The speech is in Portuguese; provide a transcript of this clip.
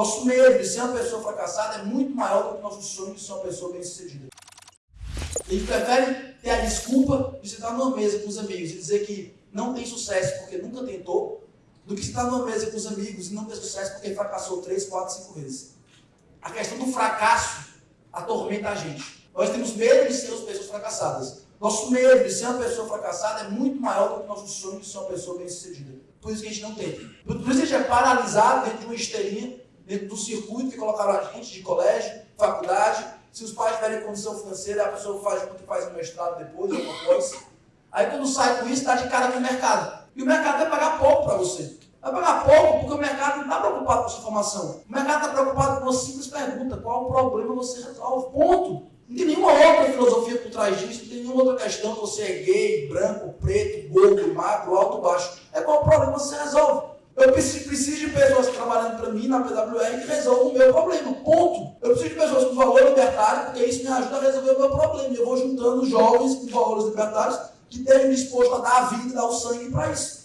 Nosso medo de ser uma pessoa fracassada é muito maior do que nosso sonho de ser uma pessoa bem-sucedida. A gente prefere ter a desculpa de sentar numa mesa com os amigos e dizer que não tem sucesso porque nunca tentou, do que estar numa mesa com os amigos e não ter sucesso porque fracassou três, quatro, cinco vezes. A questão do fracasso atormenta a gente. Nós temos medo de sermos pessoas fracassadas. Nosso medo de ser uma pessoa fracassada é muito maior do que nosso sonho de ser uma pessoa bem-sucedida. Por isso que a gente não tenta. Por isso que a gente é paralisado dentro de uma esteirinha, dentro do circuito que colocaram a gente, de colégio, faculdade. Se os pais tiverem condição financeira, a pessoa faz o que faz no mestrado depois, ou depois. Aí quando sai com isso, está de cara com o mercado. E o mercado vai pagar pouco para você. Vai pagar pouco porque o mercado não está preocupado com a sua formação. O mercado está preocupado com uma simples pergunta: qual o problema você resolve? Ponto. Não tem nenhuma outra filosofia por trás disso, não tem nenhuma outra questão. Você é gay, branco, preto, gordo, magro, alto, baixo. É qual o problema você resolve. Eu preciso de pessoas trabalhando para mim na PWR que resolvam o meu problema. Ponto. Eu preciso de pessoas com valor libertário, porque isso me ajuda a resolver o meu problema. Eu vou juntando jovens com valores libertários que estejam dispostos a dar a vida, dar o sangue para isso.